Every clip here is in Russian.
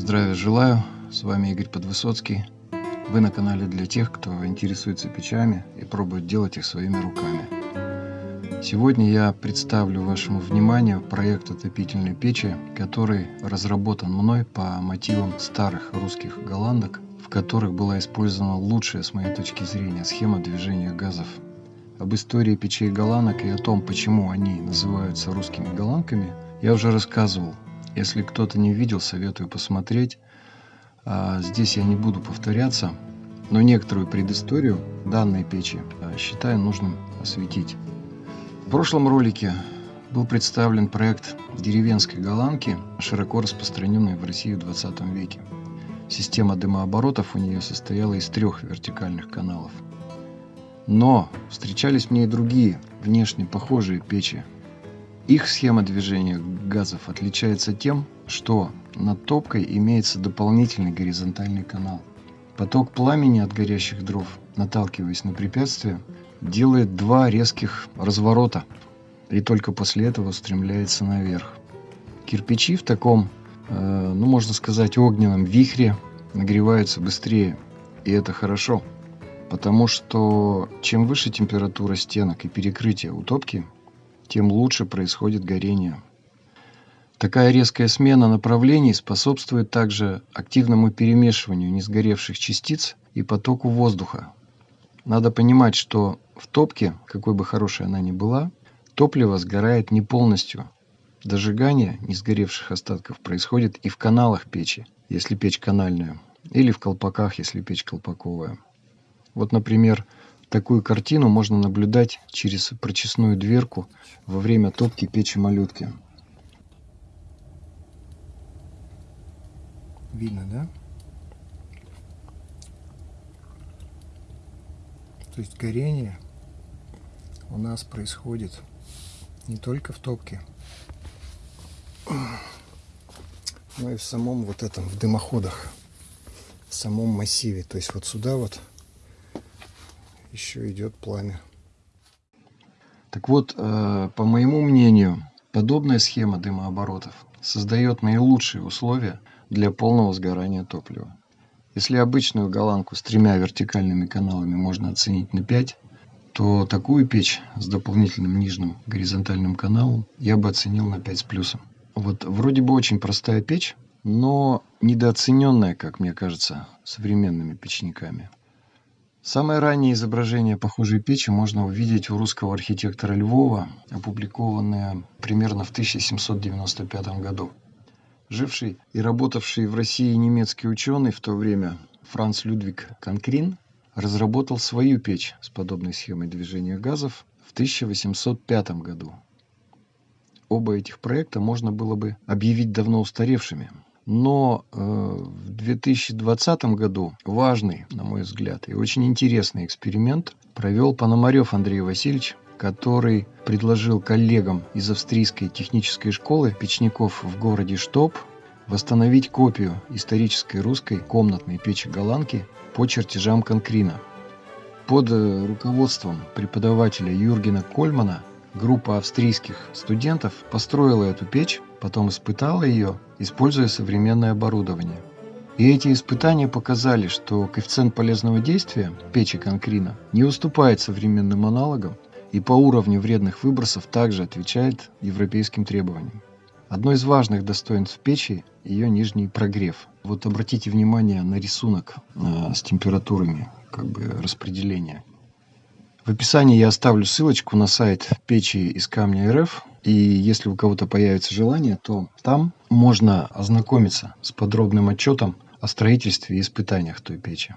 Здравия желаю, с вами Игорь Подвысоцкий. Вы на канале для тех, кто интересуется печами и пробует делать их своими руками. Сегодня я представлю вашему вниманию проект отопительной печи, который разработан мной по мотивам старых русских голландок, в которых была использована лучшая с моей точки зрения схема движения газов. Об истории печей голландок и о том, почему они называются русскими голландками, я уже рассказывал. Если кто-то не видел, советую посмотреть. А здесь я не буду повторяться, но некоторую предысторию данной печи а, считаю нужным осветить. В прошлом ролике был представлен проект деревенской голландки, широко распространенной в России в 20 веке. Система дымооборотов у нее состояла из трех вертикальных каналов. Но встречались мне и другие, внешне похожие печи. Их схема движения газов отличается тем, что над топкой имеется дополнительный горизонтальный канал. Поток пламени от горящих дров, наталкиваясь на препятствие, делает два резких разворота и только после этого устремляется наверх. Кирпичи в таком, э, ну можно сказать, огненном вихре нагреваются быстрее, и это хорошо, потому что чем выше температура стенок и перекрытия у топки, тем лучше происходит горение. Такая резкая смена направлений способствует также активному перемешиванию несгоревших частиц и потоку воздуха. Надо понимать, что в топке, какой бы хорошей она ни была, топливо сгорает не полностью. Дожигание несгоревших остатков происходит и в каналах печи, если печь канальная, или в колпаках, если печь колпаковая. Вот, например, такую картину можно наблюдать через прочесную дверку во время топки печи малютки. Видно, да? То есть горение у нас происходит не только в топке, но и в самом вот этом, в дымоходах, в самом массиве. То есть вот сюда вот еще идет пламя. Так вот, э, по моему мнению, подобная схема дымооборотов создает наилучшие условия для полного сгорания топлива. Если обычную голландку с тремя вертикальными каналами можно оценить на 5, то такую печь с дополнительным нижним горизонтальным каналом я бы оценил на 5 с плюсом. Вот вроде бы очень простая печь, но недооцененная, как мне кажется, современными печниками. Самое раннее изображение похожей печи можно увидеть у русского архитектора Львова, опубликованное примерно в 1795 году. Живший и работавший в России немецкий ученый в то время Франц Людвиг Конкрин разработал свою печь с подобной схемой движения газов в 1805 году. Оба этих проекта можно было бы объявить давно устаревшими. Но э, в 2020 году важный, на мой взгляд, и очень интересный эксперимент провел Пономарев Андрей Васильевич, который предложил коллегам из австрийской технической школы печников в городе Штоп восстановить копию исторической русской комнатной печи-голландки по чертежам Конкрина. Под э, руководством преподавателя Юргена Кольмана группа австрийских студентов построила эту печь, потом испытала ее, используя современное оборудование. И эти испытания показали, что коэффициент полезного действия печи Конкрина не уступает современным аналогам и по уровню вредных выбросов также отвечает европейским требованиям. Одно из важных достоинств печи – ее нижний прогрев. Вот обратите внимание на рисунок э, с температурами как бы распределения. В описании я оставлю ссылочку на сайт печи из камня РФ. И если у кого-то появится желание, то там можно ознакомиться с подробным отчетом о строительстве и испытаниях той печи.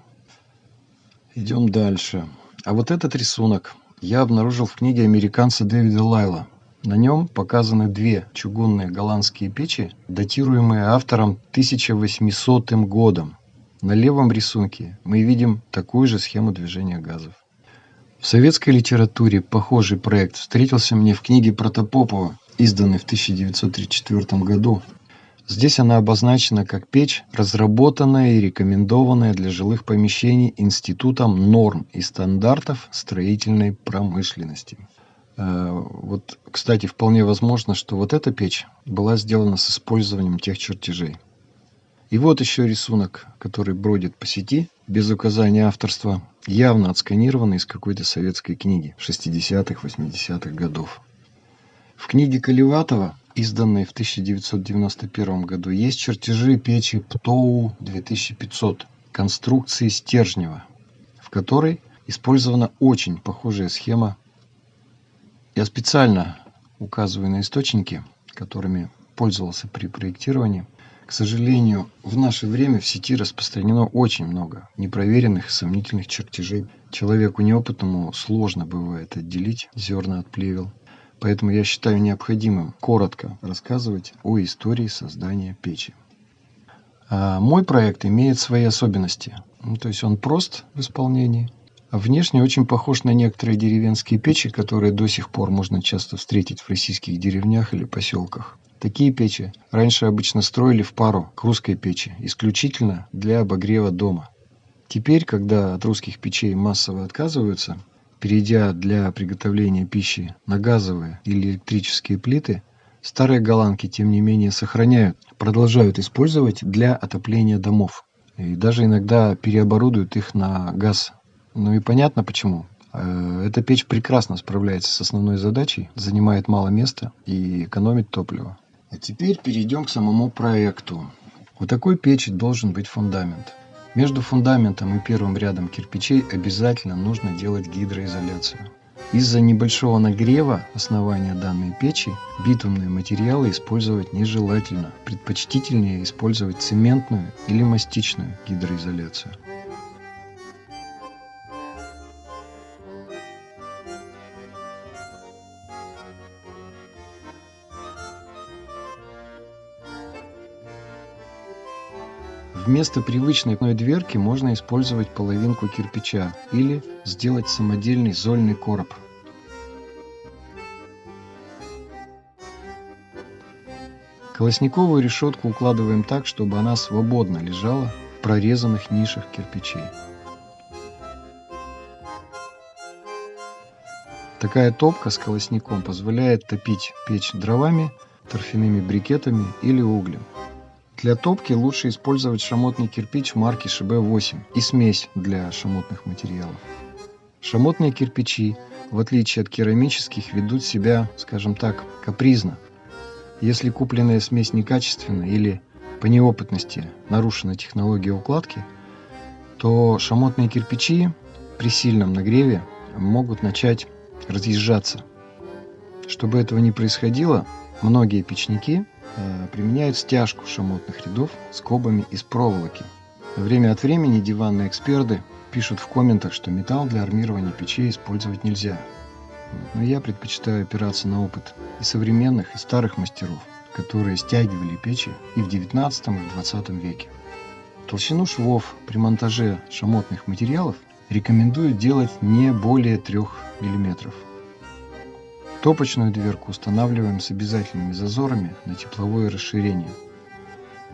Идем дальше. А вот этот рисунок я обнаружил в книге американца Дэвида Лайла. На нем показаны две чугунные голландские печи, датируемые автором 1800 годом. На левом рисунке мы видим такую же схему движения газов. В советской литературе похожий проект встретился мне в книге Протопопова, изданной в 1934 году. Здесь она обозначена как печь, разработанная и рекомендованная для жилых помещений Институтом норм и стандартов строительной промышленности. Э, вот, кстати, вполне возможно, что вот эта печь была сделана с использованием тех чертежей. И вот еще рисунок, который бродит по сети, без указания авторства, явно отсканированный из какой-то советской книги 60-х, 80-х годов. В книге Колеватова, изданной в 1991 году, есть чертежи печи ПТОУ 2500 конструкции Стержнева, в которой использована очень похожая схема. Я специально указываю на источники, которыми пользовался при проектировании. К сожалению, в наше время в сети распространено очень много непроверенных сомнительных чертежей. Человеку неопытному сложно бывает отделить зерна от плевел. Поэтому я считаю необходимым коротко рассказывать о истории создания печи. А мой проект имеет свои особенности. Ну, то есть он прост в исполнении. А внешне очень похож на некоторые деревенские печи, которые до сих пор можно часто встретить в российских деревнях или поселках. Такие печи раньше обычно строили в пару к русской печи, исключительно для обогрева дома. Теперь, когда от русских печей массово отказываются, перейдя для приготовления пищи на газовые или электрические плиты, старые голландки, тем не менее, сохраняют, продолжают использовать для отопления домов. И даже иногда переоборудуют их на газ. Ну и понятно почему. Э, эта печь прекрасно справляется с основной задачей, занимает мало места и экономит топливо. А теперь перейдем к самому проекту. У такой печи должен быть фундамент. Между фундаментом и первым рядом кирпичей обязательно нужно делать гидроизоляцию. Из-за небольшого нагрева основания данной печи битумные материалы использовать нежелательно. Предпочтительнее использовать цементную или мастичную гидроизоляцию. Вместо привычной дверки можно использовать половинку кирпича или сделать самодельный зольный короб. Колосниковую решетку укладываем так, чтобы она свободно лежала в прорезанных нишах кирпичей. Такая топка с колосником позволяет топить печь дровами, торфяными брикетами или углем. Для топки лучше использовать шамотный кирпич марки ШБ-8 и смесь для шамотных материалов. Шамотные кирпичи, в отличие от керамических, ведут себя, скажем так, капризно. Если купленная смесь некачественна или по неопытности нарушена технология укладки, то шамотные кирпичи при сильном нагреве могут начать разъезжаться. Чтобы этого не происходило, многие печники применяют стяжку шамотных рядов скобами из проволоки. Время от времени диванные эксперты пишут в комментах, что металл для армирования печей использовать нельзя. Но я предпочитаю опираться на опыт и современных, и старых мастеров, которые стягивали печи и в 19 и в 20 веке. Толщину швов при монтаже шамотных материалов рекомендую делать не более 3 мм. Топочную дверку устанавливаем с обязательными зазорами на тепловое расширение.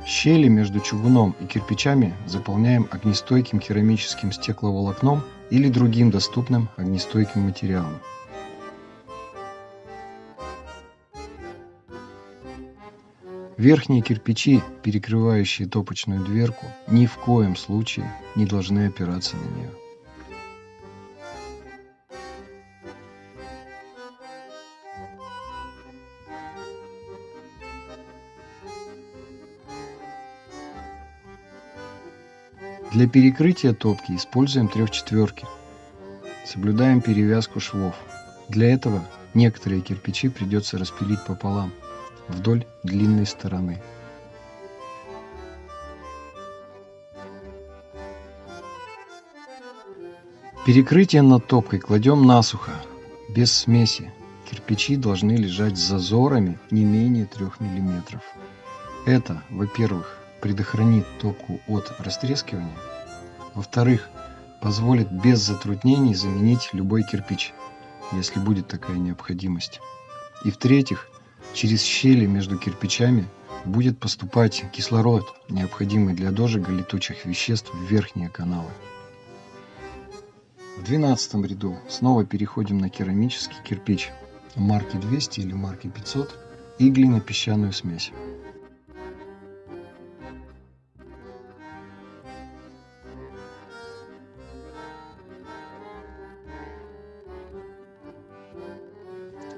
Щели между чугуном и кирпичами заполняем огнестойким керамическим стекловолокном или другим доступным огнестойким материалом. Верхние кирпичи, перекрывающие топочную дверку, ни в коем случае не должны опираться на нее. Для перекрытия топки используем трехчетверки. Соблюдаем перевязку швов. Для этого некоторые кирпичи придется распилить пополам, вдоль длинной стороны. Перекрытие над топкой кладем насухо, без смеси. Кирпичи должны лежать с зазорами не менее 3 мм. Это, во-первых, предохранит топку от растрескивания. Во-вторых, позволит без затруднений заменить любой кирпич, если будет такая необходимость. И в-третьих, через щели между кирпичами будет поступать кислород, необходимый для дожига летучих веществ в верхние каналы. В двенадцатом ряду снова переходим на керамический кирпич марки 200 или марки 500 и глинопесчаную смесь.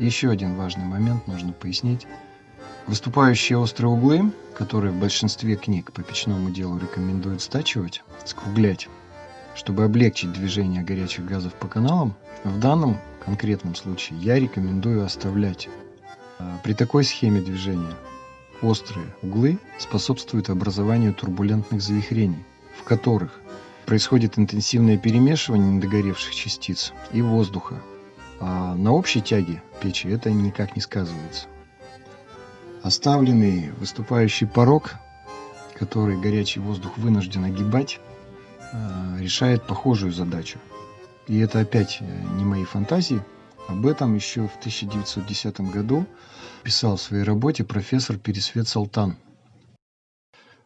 Еще один важный момент нужно пояснить. Выступающие острые углы, которые в большинстве книг по печному делу рекомендуют стачивать, скруглять, чтобы облегчить движение горячих газов по каналам, в данном конкретном случае я рекомендую оставлять. А, при такой схеме движения острые углы способствуют образованию турбулентных завихрений, в которых происходит интенсивное перемешивание недогоревших частиц и воздуха. А на общей тяге печи это никак не сказывается. Оставленный выступающий порог, который горячий воздух вынужден огибать, э, решает похожую задачу. И это опять э, не мои фантазии. Об этом еще в 1910 году писал в своей работе профессор Пересвет Салтан.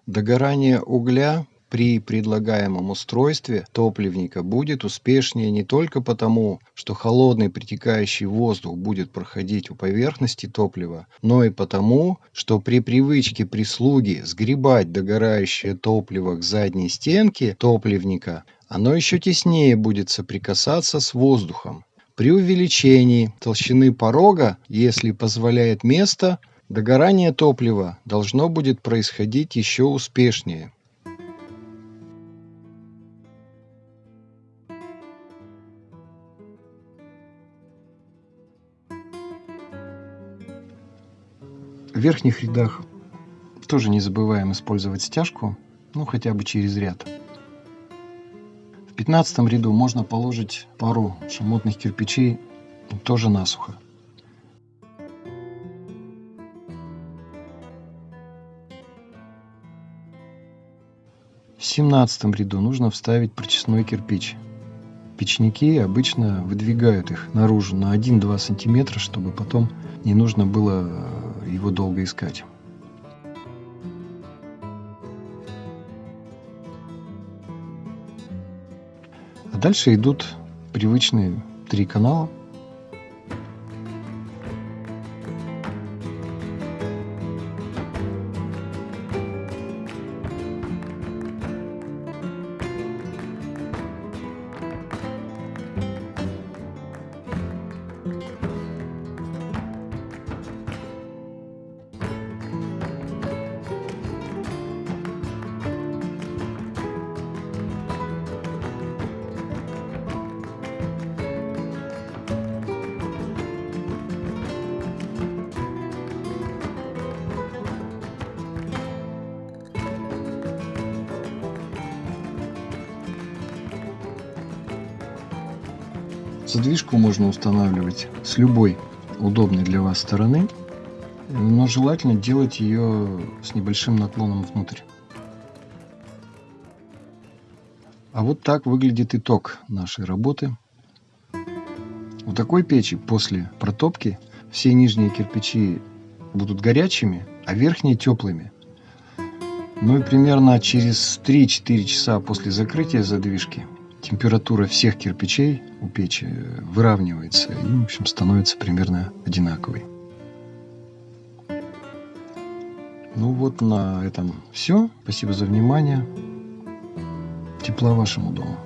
Догорание угля при предлагаемом устройстве топливника будет успешнее не только потому, что холодный притекающий воздух будет проходить у поверхности топлива, но и потому, что при привычке прислуги сгребать догорающее топливо к задней стенке топливника, оно еще теснее будет соприкасаться с воздухом. При увеличении толщины порога, если позволяет место, догорание топлива должно будет происходить еще успешнее. В верхних рядах тоже не забываем использовать стяжку, ну хотя бы через ряд. В пятнадцатом ряду можно положить пару шамотных кирпичей тоже насухо. В семнадцатом ряду нужно вставить прочесной кирпич. Печники обычно выдвигают их наружу на 1-2 сантиметра, чтобы потом не нужно было его долго искать. А дальше идут привычные три канала – Задвижку можно устанавливать с любой удобной для вас стороны, но желательно делать ее с небольшим наклоном внутрь. А вот так выглядит итог нашей работы. У такой печи после протопки все нижние кирпичи будут горячими, а верхние теплыми. Ну и примерно через 3-4 часа после закрытия задвижки температура всех кирпичей у печи выравнивается и, в общем, становится примерно одинаковой. Ну вот на этом все. Спасибо за внимание. Тепла вашему дому.